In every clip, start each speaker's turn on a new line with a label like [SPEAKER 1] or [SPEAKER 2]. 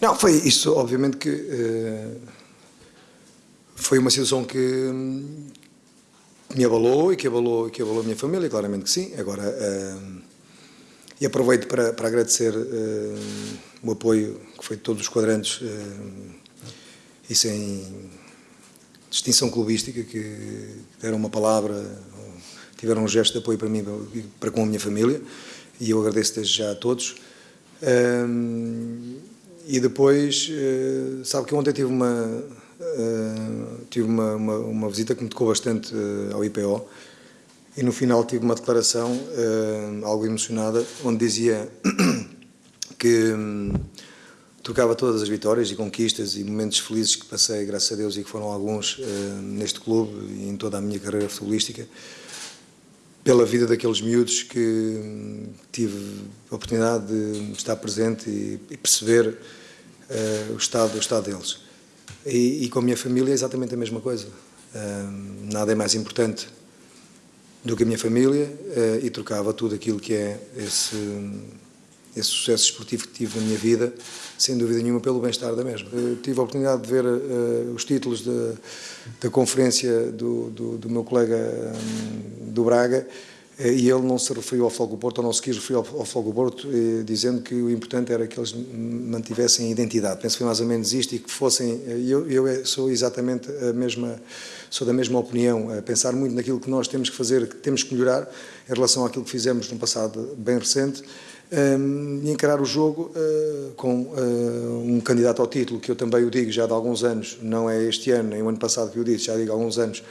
[SPEAKER 1] Não, foi isso, obviamente que uh, foi uma situação que hum, me abalou e que abalou, que abalou a minha família, claramente que sim. Agora, uh, e aproveito para, para agradecer uh, o apoio que foi de todos os quadrantes e sem distinção clubística, que deram uma palavra, tiveram um gesto de apoio para mim e para com a minha família, e eu agradeço desde já a todos. E depois, uh, sabe que ontem tive uma, uh, tive uma, uma, uma, visita que me tocou bastante uh, ao IPO, e no final tive uma declaração, algo emocionada, onde dizia que um, trocava todas as vitórias e conquistas e momentos felizes que passei, graças a Deus, e que foram alguns neste clube e em toda a minha carreira futebolística, pela vida daqueles miúdos que tive a oportunidade de estar presente e, e perceber uh, o, estado, o estado deles. E, e, com a minha família é exatamente a mesma coisa. Uh, nada é mais importante do que a minha família uh, e trocava tudo aquilo que é esse, esse sucesso esportivo que tive na minha vida, sem dúvida nenhuma, pelo bem-estar da mesma. Eu tive a oportunidade de ver os títulos da, conferência do, do, do meu colega um, do Braga eh, e ele não se referiu ao Fogo Porto, ou não se quis referir ao, ao Fogo Porto, eh, dizendo que o importante era que eles mantivessem a identidade. Penso que foi mais ou menos isto e que fossem. Eu, eu sou exatamente a mesma, sou da mesma opinião, a pensar muito naquilo que nós temos que fazer, que temos que melhorar em relação àquilo que fizemos no passado bem recente. Um, e encarar o jogo uh, com uh, um candidato ao título, que eu também o digo já de alguns anos, não é este ano, nem o ano passado que eu disse, já digo há alguns anos,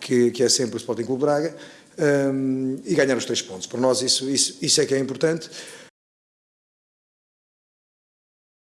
[SPEAKER 1] que, que é sempre o Sporting Clube Braga, um, e ganhar os três pontos. Para nós isso, isso, isso é que é importante.